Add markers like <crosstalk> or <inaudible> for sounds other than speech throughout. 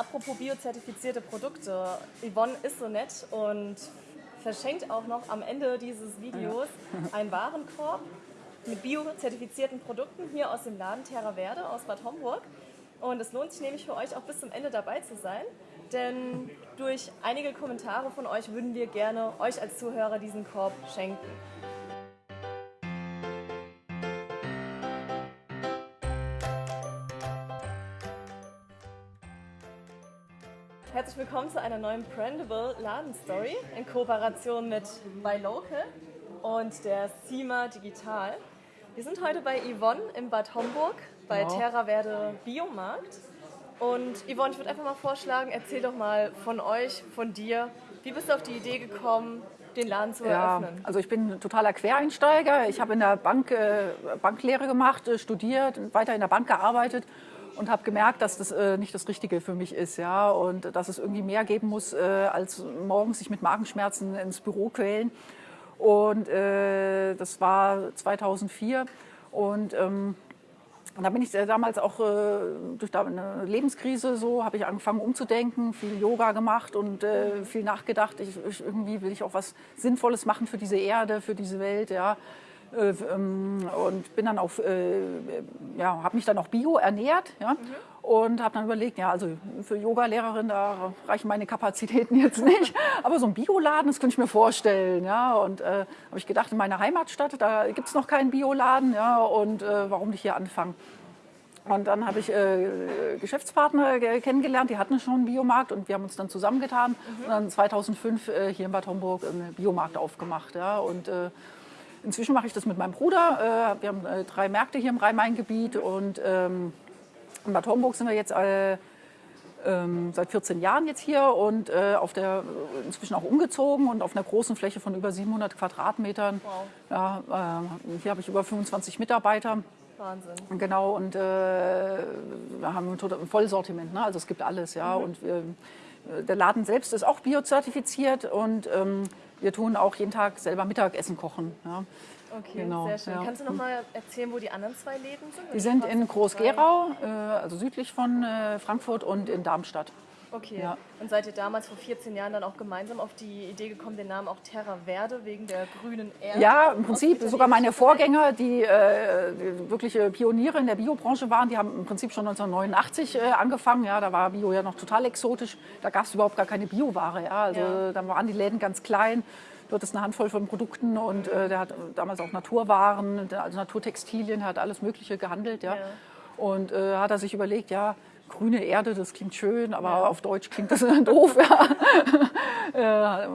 apropos biozertifizierte Produkte. Yvonne ist so nett und verschenkt auch noch am Ende dieses Videos <laughs> einen Warenkorb mit biozertifizierten Produkten hier aus dem Laden Terra Verde aus Bad Homburg. Und es lohnt sich nämlich für euch auch bis zum Ende dabei zu sein, denn durch einige Kommentare von euch würden wir gerne euch als Zuhörer diesen Korb schenken. Willkommen zu einer neuen Brandable Ladenstory in Kooperation mit Buy Local und der CIMA Digital. Wir sind heute bei Yvonne in Bad Homburg bei Genau. Terra Verde Biomarkt. Und Yvonne, ich würde einfach mal vorschlagen, erzähl doch mal von euch, von dir. Wie bist du auf die Idee gekommen, den Laden zu Ja, eröffnen? also ich bin ein totaler Quereinsteiger. Ich habe in der Bank äh, Banklehre gemacht, äh, studiert, weiter in der Bank gearbeitet und habe gemerkt, dass das äh, nicht das Richtige für mich ist, ja, und dass es irgendwie mehr geben muss, äh, als morgens sich mit Magenschmerzen ins Büro quälen. Und äh, das war 2004 und ähm, da bin ich äh, damals auch äh, durch eine Lebenskrise so, habe ich angefangen umzudenken, viel Yoga gemacht und äh, viel nachgedacht. Ich, ich, irgendwie will ich auch was Sinnvolles machen für diese Erde, für diese Welt, ja. Äh, ähm, und bin dann auf, äh, ja, habe mich dann auch bio ernährt, ja. Und habe dann überlegt, ja, also für Yoga-Lehrerin, da reichen meine Kapazitäten jetzt nicht. <laughs> Aber so ein Bioladen, das könnte ich mir vorstellen, ja. Und äh, habe ich gedacht, in meiner Heimatstadt, da gibt es noch keinen Bioladen, ja. Und äh, warum nicht hier anfangen? Und dann habe ich äh, Geschäftspartner ge- kennengelernt, die hatten schon einen Biomarkt und wir haben uns dann zusammengetan und dann 2005 äh, hier in Bad Homburg einen Biomarkt aufgemacht. Ja. Und äh, inzwischen mache ich das mit meinem Bruder. Äh, wir haben äh, drei Märkte hier im Rhein-Main-Gebiet und ähm, in Bad Homburg sind wir jetzt äh, ähm, seit 14 Jahren jetzt hier und äh, auf der, inzwischen auch umgezogen und auf einer großen Fläche von über 700 Quadratmetern. Wow. Ja, äh, hier habe ich über 25 Mitarbeiter. Wahnsinn. Genau, und äh, wir haben ein Vollsortiment, ne? also es gibt alles. Ja? Und wir, der Laden selbst ist auch biozertifiziert und ähm, wir tun auch jeden Tag selber Mittagessen kochen. Ja? Okay, Genau, sehr schön. ja. Kannst du noch mal erzählen, wo die anderen zwei Läden sind? Die sind in. Groß-Gerau, äh, also südlich von äh, Frankfurt und in Darmstadt. Okay. Ja. Und seid ihr damals vor 14 Jahren dann auch gemeinsam auf die Idee gekommen, den Namen auch Terra Verde wegen der grünen Erde? Ja, im Prinzip sogar meine Vorgänger, die, äh, wirkliche Pioniere in der Biobranche waren, die haben im Prinzip schon 1989 äh, angefangen. Ja, da war Bio ja noch total exotisch. Da gab es überhaupt gar keine Bioware. Ja, also Ja. da waren die Läden ganz klein. Dort ist eine Handvoll von Produkten und äh, der hat damals auch Naturwaren, also Naturtextilien, hat alles Mögliche gehandelt. Ja. Ja. Und äh, hat er sich überlegt, ja, grüne Erde, das klingt schön, aber auf Deutsch klingt das <laughs> doof. Ja. äh,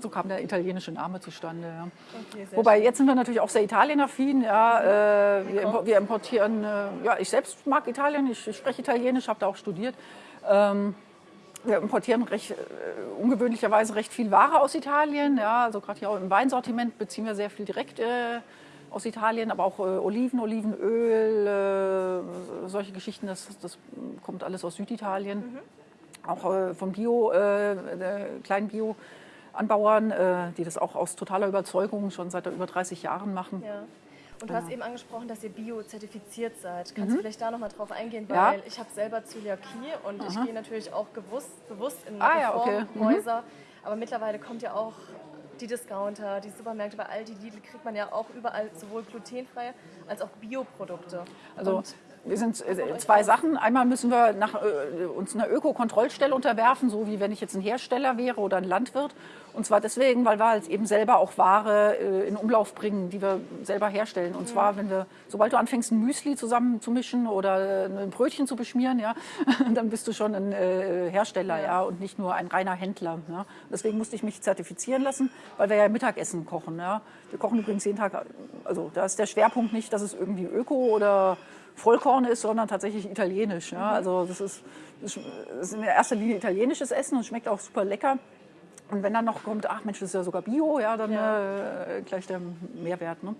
so kam der italienische Name zustande. Ja. Okay, Wobei jetzt sind wir natürlich auch sehr Italienaffin. Ja, äh, wir, wir importieren, äh, ja, ich selbst mag Italien, ich, ich spreche Italienisch, habe da auch studiert. Ähm, wir importieren recht, äh, ungewöhnlicherweise recht viel Ware aus Italien. Ja, also gerade hier auch im Weinsortiment beziehen wir sehr viel direkt äh, aus Italien, aber auch äh, Oliven, Olivenöl, äh, solche Geschichten, das, das kommt alles aus Süditalien. Auch äh, von Bio, äh, äh, kleinen Bio-Anbauern, äh, die das auch aus totaler Überzeugung schon seit über 30 Jahren machen. Ja. Und du hast eben angesprochen, dass ihr biozertifiziert seid. Kannst du vielleicht da noch mal drauf eingehen? Weil Mhm. Ja. ich habe selber Zöliakie und ich gehe natürlich auch gewusst, bewusst in Ah, ja, okay. Mhm. Reformhäuser. Aber mittlerweile kommt ja auch die Discounter, die Supermärkte, bei Aldi, Lidl kriegt man ja auch überall sowohl glutenfreie als auch Bioprodukte. Also Und wir sind äh, zwei Sachen. Einmal müssen wir nach, äh, uns einer Öko-Kontrollstelle unterwerfen, so wie wenn ich jetzt ein Hersteller wäre oder ein Landwirt. Und zwar deswegen, weil wir halt eben selber auch Ware äh, in Umlauf bringen, die wir selber herstellen. Und zwar, wenn wir, sobald du anfängst, ein Müsli zusammen zu mischen oder äh, ein Brötchen zu beschmieren, ja, <laughs> dann bist du schon ein äh, Hersteller, ja. und nicht nur ein reiner Händler. Ja. Deswegen musste ich mich zertifizieren lassen, weil wir ja Mittagessen kochen. Ja. Wir kochen übrigens jeden Tag, also da ist der Schwerpunkt nicht, dass es irgendwie Öko oder Vollkorn ist, sondern tatsächlich italienisch. Ja. Also das ist, das ist in erster Linie italienisches Essen und schmeckt auch super lecker. Und wenn dann noch kommt, ach Mensch, das ist ja sogar Bio, ja, dann Äh, gleich der Mehrwert. Ne?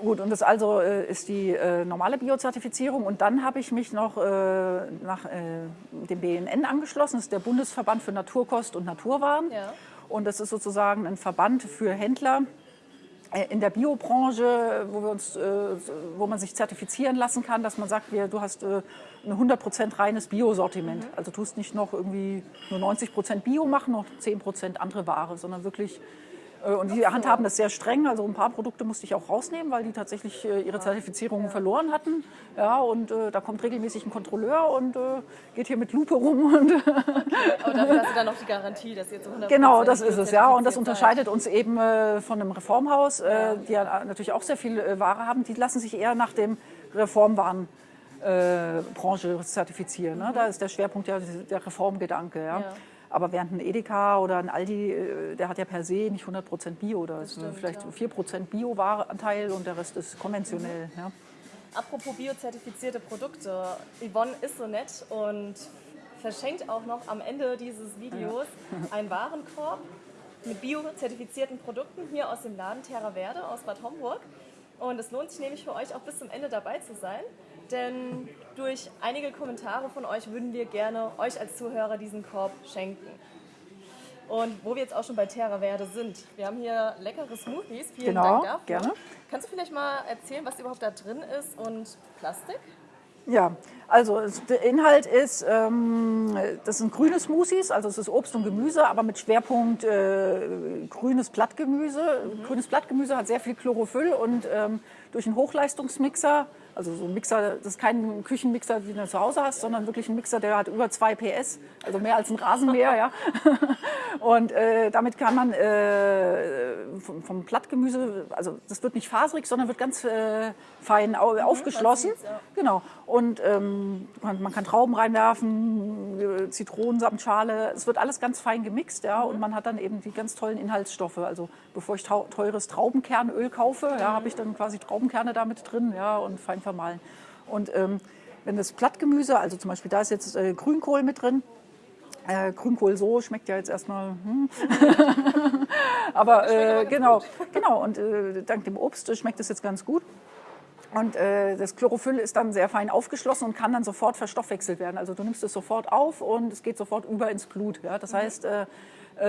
Gut, und das also äh, ist die äh, normale Biozertifizierung. Und dann habe ich mich noch äh, nach äh, dem BNN angeschlossen. Das ist der Bundesverband für Naturkost und Naturwaren. Ja. Und das ist sozusagen ein Verband für Händler, in der Biobranche, wo, wir uns, äh, wo man sich zertifizieren lassen kann, dass man sagt, du hast äh, ein 100% reines Biosortiment. Mhm. Also tust nicht noch irgendwie nur 90% Bio machen, noch 10% andere Ware, sondern wirklich äh, und die handhaben das sehr streng. Also ein paar Produkte musste ich auch rausnehmen, weil die tatsächlich äh, ihre Zertifizierung verloren hatten. Ja, und äh, da kommt regelmäßig ein Kontrolleur und äh, geht hier mit Lupe rum. <laughs> Und okay. Aber dafür hast du dann noch die Garantie, dass ihr zu 100 Genau, das ist es, ja. Und das unterscheidet uns eben äh, von einem Reformhaus, äh, die ja natürlich auch sehr viel Ware haben. Die lassen sich eher nach dem Reformwaren Branche zertifizieren. Ne? Da ist der Schwerpunkt ja der Reformgedanke. Ja. ja. Aber während ein Edeka oder ein Aldi, äh, der hat ja per se nicht 100% Bio, da ist stimmt, vielleicht ja. 4% Bio-Warenanteil und der Rest ist konventionell. Mhm. Ja. Apropos biozertifizierte Produkte, Yvonne ist so nett und verschenkt auch noch am Ende dieses Videos ja. einen Warenkorb mit biozertifizierten Produkten hier aus dem Laden Terra Verde aus Bad Homburg. Und es lohnt sich nämlich für euch auch bis zum Ende dabei zu sein denn durch einige Kommentare von euch würden wir gerne euch als Zuhörer diesen Korb schenken. Und wo wir jetzt auch schon bei Terra Verde sind, wir haben hier leckere Smoothies. Vielen genau, Dank dafür. gerne. Kannst du vielleicht mal erzählen, was überhaupt da drin ist und Plastik? Ja, also der Inhalt ist, ähm, das sind grüne Smoothies, also es ist Obst und Gemüse, aber mit Schwerpunkt äh, grünes Blattgemüse. Mhm. Grünes Blattgemüse hat sehr viel Chlorophyll und ähm, durch einen Hochleistungsmixer also so ein Mixer, das ist kein Küchenmixer, wie du zu Hause hast, sondern wirklich ein Mixer, der hat über 2 PS, also mehr als ein Rasenmäher. ja. <laughs> Und äh, damit kann man äh, vom, vom Blattgemüse, also das wird nicht faserig, sondern wird ganz äh, fein mhm, aufgeschlossen. Ja. Genau. Und ähm, man, man, kann Trauben reinwerfen, Zitronensamtschale. Es wird alles ganz fein gemixt, ja. Und man hat dann eben die ganz tollen Inhaltsstoffe. Also bevor ich teures Traubenkernöl kaufe, ja, habe ich dann quasi Traubenkerne damit drin, ja, und fein vermahlen. Und ähm, wenn das Blattgemüse, also zum Beispiel da ist jetzt äh, Grünkohl mit drin, äh, Grünkohl so schmeckt ja jetzt erstmal. Hm. <laughs> aber äh, genau, <laughs> genau. Und äh, dank dem Obst schmeckt es jetzt ganz gut. Und äh, das Chlorophyll ist dann sehr fein aufgeschlossen und kann dann sofort verstoffwechselt werden. Also du nimmst es sofort auf und es geht sofort über ins Blut. Ja? Das mhm. heißt, äh, äh,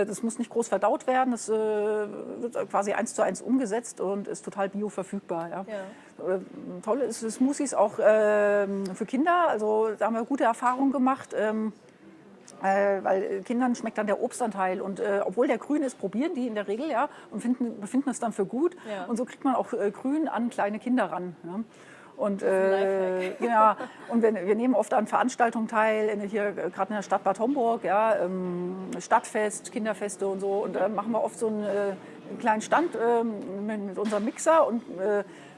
das muss nicht groß verdaut werden. Das äh, wird quasi eins zu eins umgesetzt und ist total bioverfügbar. Ja? Ja. Äh, toll ist Smoothies auch ähm, für Kinder. Also da haben wir gute Erfahrungen gemacht. Ähm, äh, weil Kindern schmeckt dann der Obstanteil und äh, obwohl der grün ist, probieren die in der Regel ja und finden, befinden es dann für gut ja. und so kriegt man auch äh, grün an kleine Kinder ran. Ja. Und, äh, ja, und wir, wir, nehmen oft an Veranstaltungen teil, in, hier gerade in der Stadt Bad Homburg, ja, ähm, Stadtfest, Kinderfeste und so. Und da machen wir oft so einen, äh, einen kleinen Stand äh, mit, mit, unserem Mixer und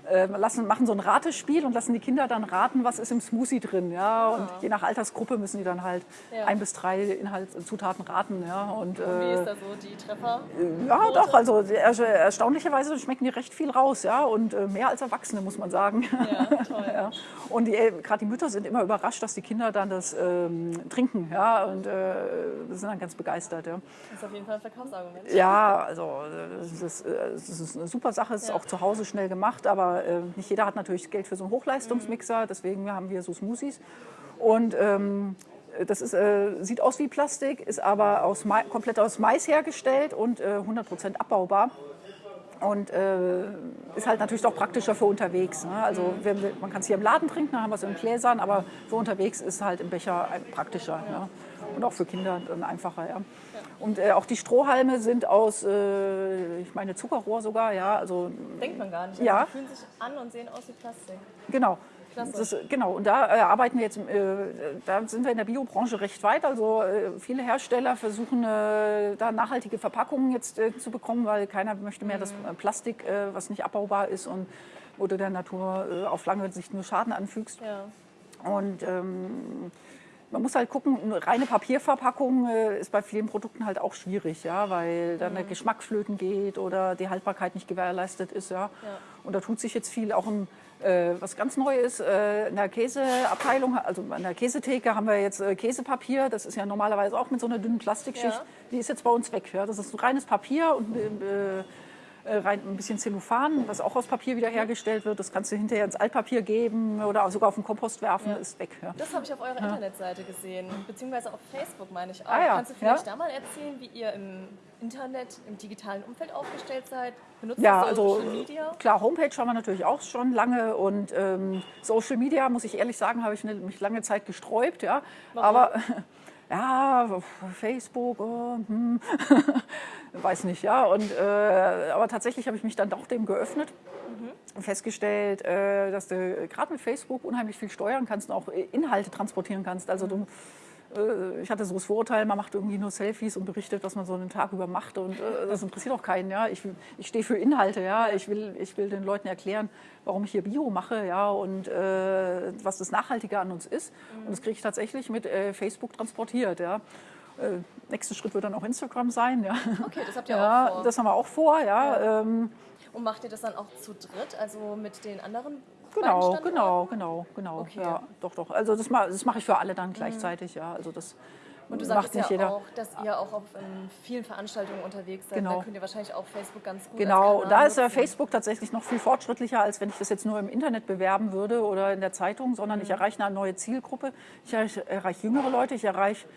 äh, äh, lassen, machen so ein Ratespiel und lassen die Kinder dann raten, was ist im Smoothie drin. Ja? Und je nach Altersgruppe müssen die dann halt ja. ein bis drei Inhaltszutaten raten. Ja? Und, und wie ist da so die Treffer? Ja, doch, also erstaunlicherweise schmecken die recht viel raus. Ja? Und äh, mehr als Erwachsene, muss man sagen. Ja, toll. <laughs> ja. Und äh, gerade die Mütter sind immer überrascht, dass die Kinder dann das ähm, trinken. Ja? Und äh, sind dann ganz begeistert. Ja? Das ist auf jeden Fall ein Verkaufsargument. Ja, also das ist, das ist eine super Sache. Es ist auch zu Hause schnell gemacht, aber äh, nicht jeder hat natürlich Geld für so einen Hochleistungsmixer, deswegen haben wir so Smoothies. Und ähm, das ist, äh, sieht aus wie Plastik, ist aber aus komplett aus Mais hergestellt und äh, 100% abbaubar. Und äh, ist halt natürlich doch praktischer für unterwegs. Ne? Also wir, man kann es hier im Laden trinken, dann haben wir es in Gläsern, aber für unterwegs ist halt im Becher praktischer. Ne? Und auch für Kinder dann einfacher. Ja. Und äh, auch die Strohhalme sind aus, äh, ich meine, Zuckerrohr sogar. Ja, also, Denkt man gar nicht. Also ja. Die fühlen sich an und sehen aus wie Plastik. Genau. Das, genau, und da äh, arbeiten wir jetzt, äh, da sind wir in der Biobranche recht weit. Also äh, viele Hersteller versuchen äh, da nachhaltige Verpackungen jetzt äh, zu bekommen, weil keiner möchte mehr mhm. das äh, Plastik, was nicht abbaubar ist und wo du der Natur auf lange Sicht nur Schaden anfügst. Ja. Und ähm, man muss halt gucken, eine reine Papierverpackung äh, ist bei vielen Produkten halt auch schwierig, ja, weil dann mhm. der Geschmack flöten geht oder die Haltbarkeit nicht gewährleistet ist. Ja. ja. Und da tut sich jetzt viel auch im äh, was ganz neu ist, äh, in der Käseabteilung, also an der Käsetheke haben wir jetzt äh, Käsepapier. Das ist ja normalerweise auch mit so einer dünnen Plastikschicht. Ja. Die ist jetzt bei uns weg. Ja. Das ist ein reines Papier und äh, rein ein bisschen Zellophan, was auch aus Papier wieder hergestellt wird. Das kannst du hinterher ins Altpapier geben oder sogar auf den Kompost werfen, Ja. ist weg. Ja. Das habe ich auf eurer Internetseite gesehen, beziehungsweise auf Facebook meine ich auch. Ah ja, Kannst du vielleicht ja. da mal erzählen, wie ihr im Internet, im digitalen Umfeld aufgestellt seid? Benutzt Ja, ihr also Social Media? klar, Homepage haben wir natürlich auch schon lange und ähm, Social Media, muss ich ehrlich sagen, habe ich ne- mich lange Zeit gesträubt. Ja. Aber <laughs> ja, Facebook, oh, hm, <laughs> weiß nicht, ja. Und, äh, aber tatsächlich habe ich mich dann doch dem geöffnet und festgestellt, äh, dass du gerade mit Facebook unheimlich viel steuern kannst und auch Inhalte transportieren kannst. Also du äh, ich hatte so das Vorurteil, man macht irgendwie nur Selfies und berichtet, was man so einen Tag über macht. Und äh, das interessiert auch keinen. Ja? Ich, ich stehe für Inhalte. Ja? Ich, will, ich will den Leuten erklären, warum ich hier Bio mache ja? und äh, was das Nachhaltige an uns ist. Und das kriege ich tatsächlich mit äh, Facebook transportiert. Ja? Äh, nächster Schritt wird dann auch Instagram sein. Ja? Okay, das habt ihr Ja, auch vor. das haben wir auch vor. Ja? Ähm, Und macht ihr das dann auch zu dritt, also mit den anderen Genau, genau, genau, genau. Okay. Ja, doch, doch. Also das, ma- das mache ich für alle dann gleichzeitig, ja. Also das Und du macht sagst ja jeder. auch, dass ihr auch auf ähm, vielen Veranstaltungen unterwegs seid. Genau. Da könnt ihr wahrscheinlich auch Facebook ganz gut Genau, da ist ja. Facebook tatsächlich noch viel fortschrittlicher, als wenn ich das jetzt nur im Internet bewerben würde oder in der Zeitung, sondern Mhm. ich erreiche eine neue Zielgruppe. Ich erreiche, jüngere Leute, ich erreiche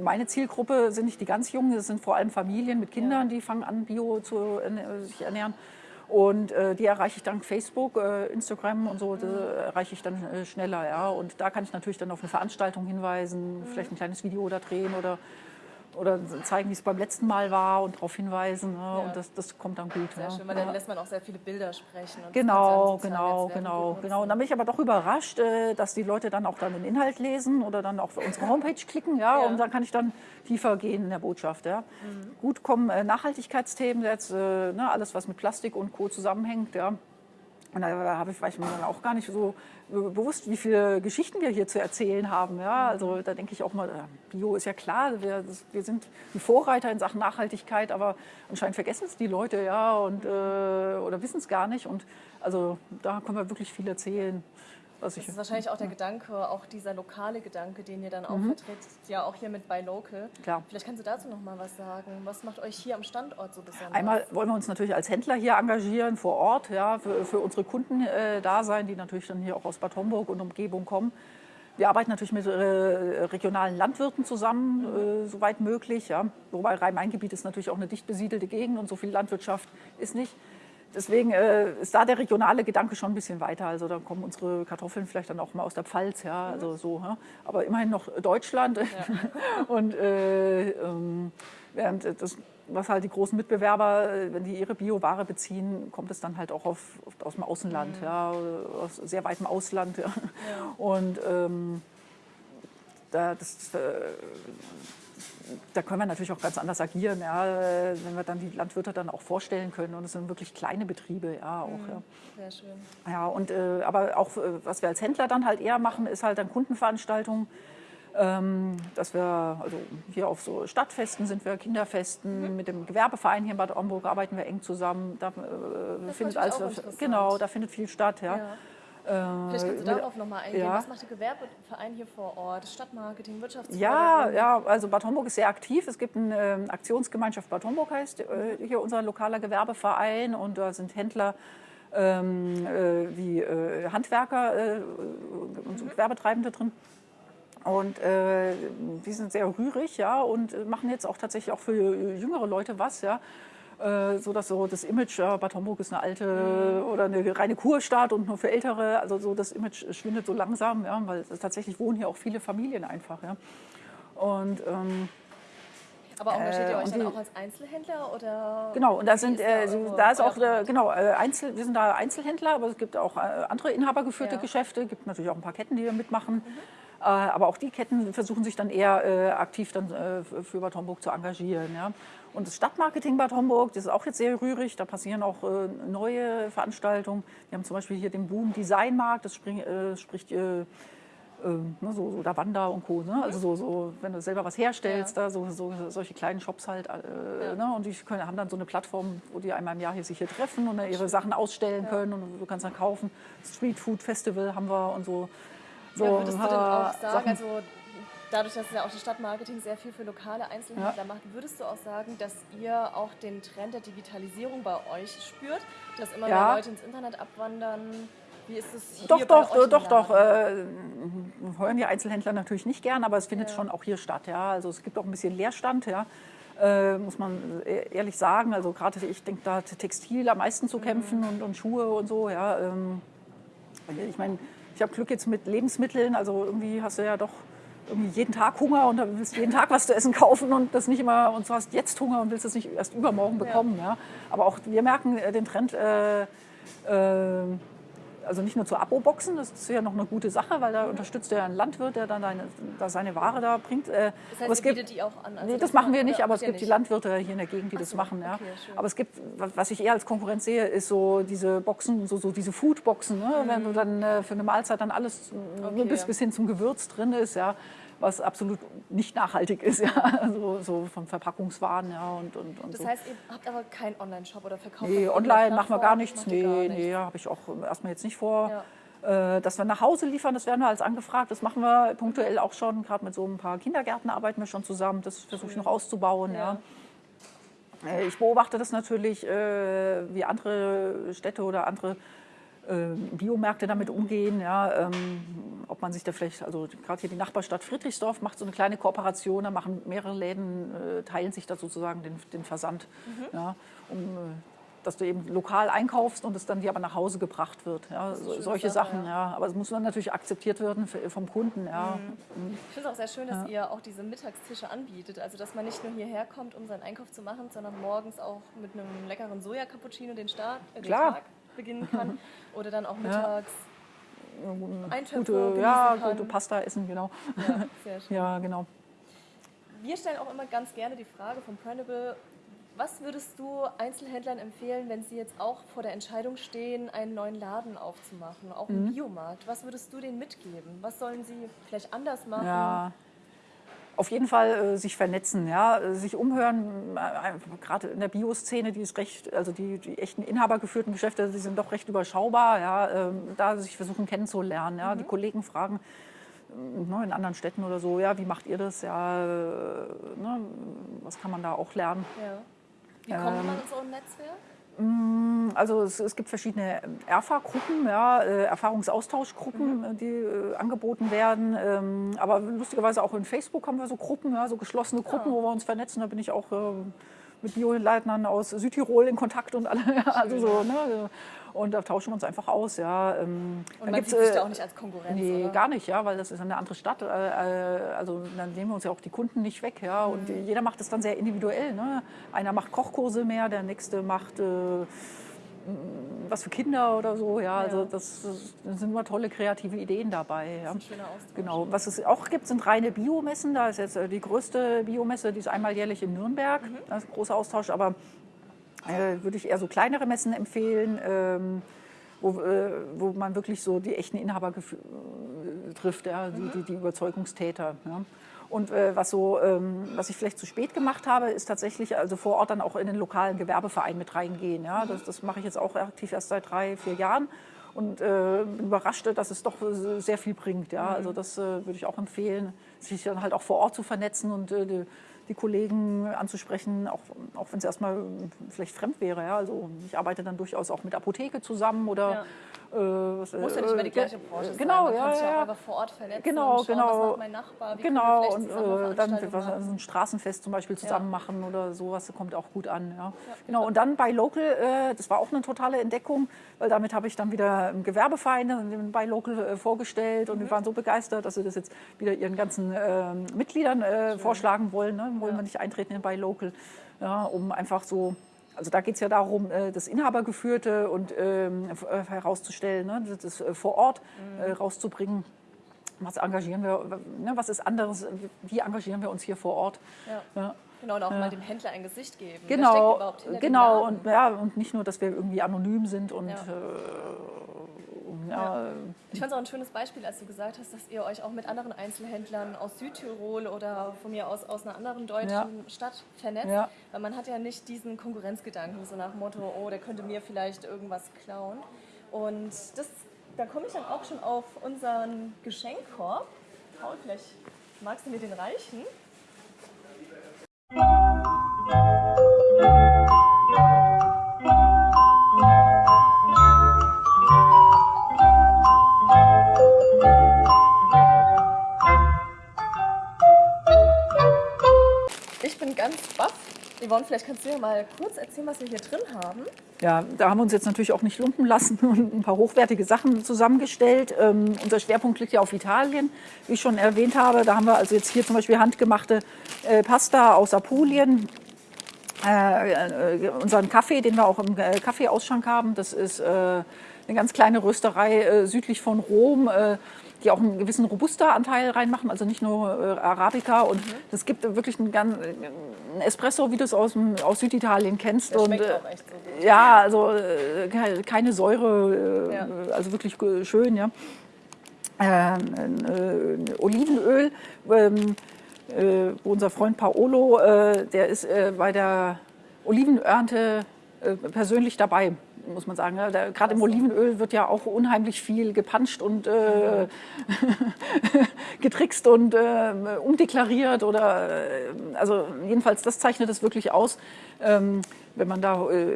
meine Zielgruppe sind nicht die ganz Jungen, das sind vor allem Familien mit Kindern, die fangen an, Bio zu erne- sich ernähren. Und äh, die erreiche ich dank Facebook, äh, Instagram und so, erreiche ich dann äh, schneller. Ja. Und da kann ich natürlich dann auf eine Veranstaltung hinweisen, vielleicht ein kleines Video da drehen oder, oder zeigen, wie es beim letzten Mal war und darauf hinweisen. Ne. Und das, das kommt dann gut. Sehr ja. schön, weil ja. dann lässt man auch sehr viele Bilder sprechen. Genau, genau, genau, genau. Und dann bin ich aber doch überrascht, äh, dass die Leute dann auch dann den Inhalt lesen oder dann auch auf unsere Homepage klicken, ja, Ja. und dann kann ich dann tiefer gehen in der Botschaft, ja. Gut kommen äh, Nachhaltigkeitsthemen, jetzt, äh, ne, alles was mit Plastik und Co. zusammenhängt, ja. Und da habe ich, war ich mir dann auch gar nicht so bewusst, wie viele Geschichten wir hier zu erzählen haben. Ja? Also da denke ich auch mal, äh, Bio ist ja klar, wir, wir sind die Vorreiter in Sachen Nachhaltigkeit, aber anscheinend vergessen es die Leute ja und, äh, oder wissen es gar nicht. Und also da können wir wirklich viel erzählen. Was ich, Das ist wahrscheinlich auch der Gedanke, auch dieser lokale Gedanke, den ihr dann auch Mhm. vertritt, ja auch hier mit Buy Local. Klar. Vielleicht kannst du dazu noch mal was sagen. Was macht euch hier am Standort so besonders? Einmal wollen wir uns natürlich als Händler hier engagieren, vor Ort, ja, für, für unsere Kunden äh, da sein, die natürlich dann hier auch aus Bad Homburg und Umgebung kommen. Wir arbeiten natürlich mit äh, regionalen Landwirten zusammen, äh, soweit möglich. Ja. Wobei Rhein-Main-Gebiet ist natürlich auch eine dicht besiedelte Gegend und so viel Landwirtschaft ist nicht. Deswegen äh, ist da der regionale Gedanke schon ein bisschen weiter. Also da kommen unsere Kartoffeln vielleicht dann auch mal aus der Pfalz, ja, also so. Ja. Aber immerhin noch Deutschland. <laughs> und äh, ähm, während das, was halt die großen Mitbewerber, äh, wenn die ihre Bioware beziehen, kommt es dann halt auch auf, oft aus dem Außenland, ja, aus sehr weitem Ausland. Ja. Und ähm, da, das, äh, da können wir natürlich auch ganz anders agieren, ja, wenn wir dann die Landwirte dann auch vorstellen können. Und es sind wirklich kleine Betriebe, ja, auch. Ja. Sehr schön. Ja, und, äh, aber auch, äh, was wir als Händler dann halt eher machen, ist halt dann Kundenveranstaltungen. Ähm, dass wir, also hier auf so Stadtfesten sind wir, Kinderfesten, mit dem Gewerbeverein hier in Bad Homburg arbeiten wir eng zusammen. Da, äh, findet alles, genau, da findet viel statt. Ja. Ja. Vielleicht kannst du Äh, darauf noch mal eingehen. ja. Was macht der Gewerbeverein hier vor Ort? Stadtmarketing, Wirtschaftsförderung? Ja, ja, also Bad Homburg ist sehr aktiv. Es gibt eine ähm, Aktionsgemeinschaft Bad Homburg heißt äh, hier unser lokaler Gewerbeverein und da sind Händler ähm, äh, wie äh, Handwerker äh, und so Gewerbetreibende drin. Und äh, die sind sehr rührig, ja, und äh, machen jetzt auch tatsächlich auch für jüngere Leute was, ja. Äh, so dass so das Image, ja, Bad Homburg ist eine alte oder eine reine Kurstadt und nur für Ältere, also so das Image schwindet so langsam, ja, weil tatsächlich wohnen hier auch viele Familien einfach, ja. Und ähm, Aber engagiert ihr Äh, euch dann auch als Einzelhändler? Oder Genau, und da sind, ist äh, eure- da ist auch, äh, genau, äh, Einzel, wir sind da Einzelhändler, aber es gibt auch äh, andere inhabergeführte Ja. Mhm. Geschäfte, gibt natürlich auch ein paar Ketten, die da mitmachen. Äh, aber auch die Ketten versuchen sich dann eher äh, aktiv dann, äh, für Bad Homburg zu engagieren. Ja. Und das Stadtmarketing Bad Homburg, das ist auch jetzt sehr rührig, da passieren auch äh, neue Veranstaltungen. Wir haben zum Beispiel hier den Boom Designmarkt, das spring, äh, spricht äh, äh, ne, so, so Lavanda und Co. Ne? Also so, so, wenn du selber was herstellst, Ja. da, so, so, solche kleinen Shops halt. Äh, ne? Und die können, haben dann so eine Plattform, wo die einmal im Jahr hier sich hier treffen und dann ihre Sachen ausstellen können und du kannst dann kaufen. Street Food Festival haben wir und so. So Ja, würdest du denn äh, auch sagen, also dadurch, dass ja auch das Stadtmarketing sehr viel für lokale Einzelhändler ja. macht, würdest du auch sagen, dass ihr auch den Trend der Digitalisierung bei euch spürt, dass immer ja. mehr Leute ins Internet abwandern? Wie ist es hier Doch, doch, äh, doch, doch. Äh, heuern die Einzelhändler natürlich nicht gern, aber es findet ja. schon auch hier statt. Ja. Also es gibt auch ein bisschen Leerstand, ja. Äh, muss man e-, ehrlich sagen. Also gerade ich denke, da hat Textil am meisten zu kämpfen mhm. und, und, Schuhe und so. Ja. Ähm, ich meine, ich habe Glück jetzt mit Lebensmitteln. Also irgendwie hast du ja doch irgendwie jeden Tag Hunger und willst jeden Tag was zu essen kaufen und das nicht immer und du hast jetzt Hunger und willst es nicht erst übermorgen bekommen. Ja. ja. Aber auch wir merken äh, den Trend. Äh, äh, also nicht nur zu Abo-Boxen, das ist ja noch eine gute Sache, weil da unterstützt er einen Landwirt, der dann eine, da seine Ware da bringt. Äh, das heißt, es gibt, die auch an? Also nee, das, machen wir nicht, aber es gibt nicht. die Landwirte hier in der Gegend, die Ach das so, machen. Ja. Okay, aber es gibt, was ich eher als Konkurrenz sehe, ist so diese Boxen, so, so diese Food-Boxen, ne? Mhm. wenn du dann äh, für eine Mahlzeit dann alles okay, bis, ja. bis hin zum Gewürz drin ist. Ja was absolut nicht nachhaltig ist, ja, so, so von Verpackungswaren, ja und, und, und Das heißt, ihr habt aber keinen Online-Shop oder verkauft? Nee, online machen wir gar nichts, nee, gar nicht. nee, habe ich auch erstmal jetzt nicht vor. Ja. Äh, dass wir nach Hause liefern, das werden wir als angefragt. Das machen wir punktuell auch schon. Gerade mit so ein paar Kindergärten arbeiten wir schon zusammen. Das versuche ich noch auszubauen. Ja. ja. Äh, ich beobachte das natürlich, äh, wie andere Städte oder andere Biomärkte damit umgehen, ja, ähm, ob man sich da vielleicht, also gerade hier die Nachbarstadt Friedrichsdorf macht so eine kleine Kooperation, da machen mehrere Läden, äh, teilen sich da sozusagen den, den Versand, mhm. ja, um, äh, dass du eben lokal einkaufst und es dann dir aber nach Hause gebracht wird. Ja, so, solche Sache, Sachen, ja. ja. Aber es muss dann natürlich akzeptiert werden vom Kunden. Ja. Mhm. mhm. Ich finde es auch sehr schön, dass ihr auch diese Mittagstische anbietet. Also dass man nicht nur hierher kommt, um seinen Einkauf zu machen, sondern morgens auch mit einem leckeren Soja-Cappuccino den, Start, äh, den Klar. Tag beginnen kann. <laughs> Oder dann auch mittags. Ja. Gute, ja, gute Pasta essen, genau. Ja, sehr <laughs> schön. ja, genau. Wir stellen auch immer ganz gerne die Frage vom Printable, was würdest du Einzelhändlern empfehlen, wenn sie jetzt auch vor der Entscheidung stehen, einen neuen Laden aufzumachen, auch einen mhm. Biomarkt? Was würdest du denen mitgeben? Was sollen sie vielleicht anders machen? Ja, auf jeden Fall äh, sich vernetzen, ja, sich umhören. Äh, gerade in der Bioszene, die ist recht, also die, die echten inhabergeführten Geschäfte, die sind doch recht überschaubar, ja, äh, da sich versuchen kennenzulernen, ja, mhm. die Kollegen fragen ne, in anderen Städten oder so, ja, wie macht ihr das, ja, ne, was kann man da auch lernen? Ja. Wie kommt man in so ein Netzwerk? Mm, also es, es, gibt verschiedene ERFA-Gruppen, ja, äh, Erfahrungsaustauschgruppen, mhm. die äh, angeboten werden. Ähm, aber lustigerweise auch in Facebook haben wir so Gruppen, ja, so geschlossene Gruppen, ja. wo wir uns vernetzen. Da bin ich auch äh, mit Bioleitnern aus Südtirol in Kontakt und alle. <laughs> Also so, ne, und da tauschen wir uns einfach aus. Ja. Ähm, und man sieht sich da auch nicht als Konkurrenz, Nee, oder? gar nicht, ja, weil das ist eine andere Stadt. Äh, äh, also dann nehmen wir uns ja auch die Kunden nicht weg. Ja. Und mhm. jeder macht es dann sehr individuell. Ne? Einer macht Kochkurse mehr, der nächste macht... Äh, was für Kinder oder so. Ja, also das, das, sind immer tolle kreative Ideen dabei. Ja. Genau. Was es auch gibt, sind reine Biomessen. Da ist jetzt die größte Biomesse, die ist einmal jährlich in Nürnberg. Mhm. Das ist ein großer Austausch. Aber äh, würde ich eher so kleinere Messen empfehlen, ähm, wo, äh, wo man wirklich so die echten Inhaber äh, trifft, ja, die, die, die Überzeugungstäter. Ja. Und äh, was, so, ähm, was ich vielleicht zu spät gemacht habe, ist tatsächlich also vor Ort dann auch in den lokalen Gewerbeverein mit reingehen. Ja. Das, das mache ich jetzt auch aktiv erst seit drei, vier Jahren und äh, bin überrascht, dass es doch sehr viel bringt. Ja. Also das äh, würde ich auch empfehlen, sich dann halt auch vor Ort zu vernetzen und äh, die Kollegen anzusprechen, auch, auch wenn es erstmal vielleicht fremd wäre. Ja. Also ich arbeite dann durchaus auch mit Apotheke zusammen oder ja. Äh, was, Muss ja nicht immer die gleiche Branche sein. Genau, Man ja, ja. auch einfach vor Ort vernetzen genau, und schauen, genau. was macht mein Nachbar, wie genau, und äh, dann was, also ein Straßenfest zum Beispiel zusammen ja. machen oder sowas, das kommt auch gut an. Ja. ja. Genau, und dann bei Local, äh, das war auch eine totale Entdeckung, weil damit habe ich dann wieder im Gewerbeverein bei Local äh, vorgestellt und mhm. die waren so begeistert, dass sie das jetzt wieder ihren ganzen ähm, Mitgliedern äh, vorschlagen wollen. Ne? Wollen wir nicht eintreten in bei Local, ja, um einfach so also da geht es ja darum, äh, das Inhabergeführte und ähm, äh, herauszustellen, ne, das äh, vor Ort mhm. rauszubringen. Was engagieren wir, ne, was ist anderes, wie engagieren wir uns hier vor Ort? Ja. Ja. Genau, und auch ja. mal dem Händler ein Gesicht geben. Genau, genau und, ja, und nicht nur, dass wir irgendwie anonym sind und äh, ja. Ich fand es auch ein schönes Beispiel, als du gesagt hast, dass ihr euch auch mit anderen Einzelhändlern aus Südtirol oder von mir aus aus einer anderen deutschen ja. Stadt vernetzt. Ja. Weil man hat ja nicht diesen Konkurrenzgedanken, so nach dem Motto, oh, der könnte mir vielleicht irgendwas klauen. Und das, da komme ich dann auch schon auf unseren Geschenkkorb. Paul, vielleicht Magst du mir den reichen? Ganz baff. Yvonne, vielleicht kannst du ja mal kurz erzählen, was wir hier drin haben. Ja, da haben wir uns jetzt natürlich auch nicht lumpen lassen <laughs> und ein paar hochwertige Sachen zusammengestellt. Ähm, unser Schwerpunkt liegt ja auf Italien, wie ich schon erwähnt habe. Da haben wir also jetzt hier zum Beispiel handgemachte äh, Pasta aus Apulien. Äh, äh, unseren Kaffee, den wir auch im äh, Kaffeeausschank haben, das ist äh, eine ganz kleine Rösterei äh, südlich von Rom die auch einen gewissen Robusta-Anteil reinmachen, also nicht nur äh, Arabica. Und es mhm. gibt wirklich einen, ganz, einen Espresso, wie du es aus, aus Süditalien kennst. Der und, äh, auch echt so gut. Ja, also äh, keine Säure, äh, ja. also wirklich schön. Ja. Ähm, äh, Olivenöl, ähm, äh, wo unser Freund Paolo, der ist bei der Olivenernte persönlich dabei muss man sagen. Gerade im Olivenöl wird ja auch unheimlich viel gepanscht und äh, <laughs> getrickst und äh, umdeklariert oder äh, also jedenfalls das zeichnet es wirklich aus, ähm, wenn man da äh,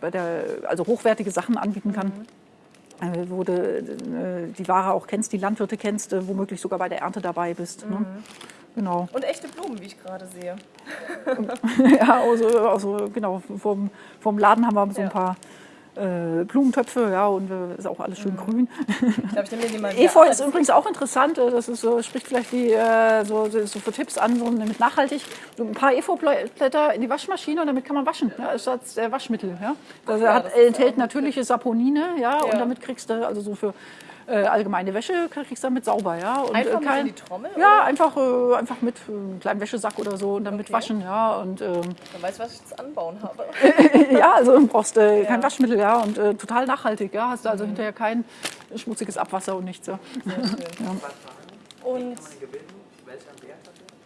bei der also hochwertige Sachen anbieten kann. Mhm. wo du äh, die Ware auch kennst, die Landwirte kennst, äh, womöglich sogar bei der Ernte dabei bist. Ne? Mhm. Ne? Genau. Und echte Blumen, wie ich gerade sehe. <laughs> ja, also, also genau, vom, vom Laden haben wir so ein paar äh, Blumentöpfe, ja, und äh, ist auch alles schön mhm. grün. Ich glaub, ich <laughs> Efeu ist übrigens auch interessant, äh, das ist so, spricht vielleicht die, äh, so, so für Tipps an, so mit nachhaltig. So ein paar Efeublätter in die Waschmaschine und damit kann man waschen, ja, statt der Waschmittel. Ja. Das, ja, hat, das enthält natürliche Saponine, ja, ja, und damit kriegst du also so für äh, allgemeine Wäsche kriegst du damit sauber, ja. Und, einfach äh, kein, mit in die Trommel? Ja, einfach, äh, einfach mit äh, einem kleinen Wäschesack oder so und damit okay. waschen, ja. Und, ähm, Dann weißt du, was ich zu anbauen habe. <laughs> ja, also brauchst äh, ja. kein Waschmittel, ja, und äh, total nachhaltig, ja. Hast du also mhm. hinterher kein schmutziges Abwasser und nichts. Ja. Sehr <laughs> schön. ja. Und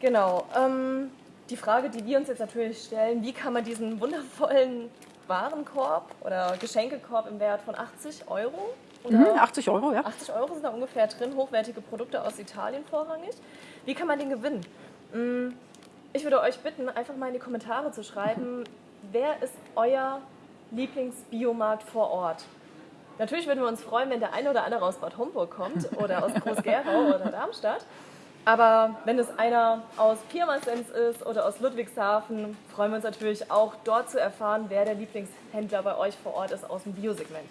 genau, ähm, die Frage, die wir uns jetzt natürlich stellen, wie kann man diesen wundervollen Warenkorb oder Geschenkekorb im Wert von 80 Euro Mhm, 80 Euro, ja. 80 Euro sind da ungefähr drin, hochwertige Produkte aus Italien vorrangig. Wie kann man den gewinnen? Mm, ich würde euch bitten, einfach mal in die Kommentare zu schreiben, <laughs> wer ist euer Lieblingsbiomarkt vor Ort? Natürlich würden wir uns freuen, wenn der eine oder andere aus Bad Homburg kommt <laughs> oder aus Groß-Gerau oder Darmstadt. Aber wenn es einer aus Pirmasens ist oder aus Ludwigshafen, freuen wir uns natürlich auch dort zu erfahren, wer der Lieblingshändler bei euch vor Ort ist aus dem Biosegment.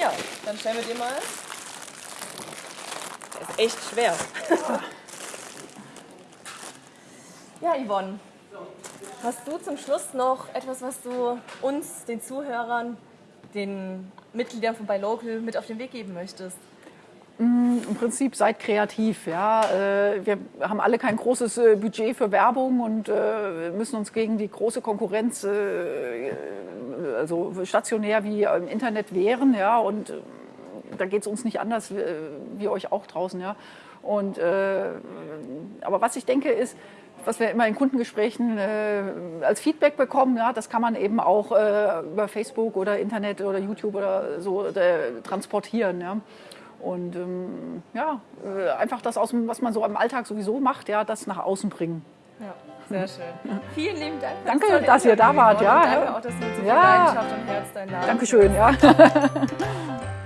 Ja, dann stellen wir dir mal. Der ist echt schwer. <laughs> ja, Yvonne. Hast du zum Schluss noch etwas, was du uns, den Zuhörern, den Mitgliedern von Buy Local mit auf den Weg geben möchtest? Mm, Im Prinzip seid kreativ. Ja. Äh, wir haben alle kein großes äh, Budget für Werbung und äh, müssen uns gegen die große Konkurrenz, also stationär wie im Internet, wehren. Ja. Und da geht es uns nicht anders wie, euch auch draußen. Ja. Und, aber was ich denke ist, was wir immer in Kundengesprächen äh, als Feedback bekommen, ja, das kann man eben auch äh, über Facebook oder Internet oder YouTube oder so äh, transportieren. Ja. Und ähm, ja, äh, einfach das, aus dem, was man so im Alltag sowieso macht, ja, das nach außen bringen. Ja, sehr schön. Vielen lieben Dank. Danke, dass ihr da wart. Ja, danke auch, dass du mit so viel ja. Leidenschaft und Herz dein Laden Dankeschön, ja. <laughs>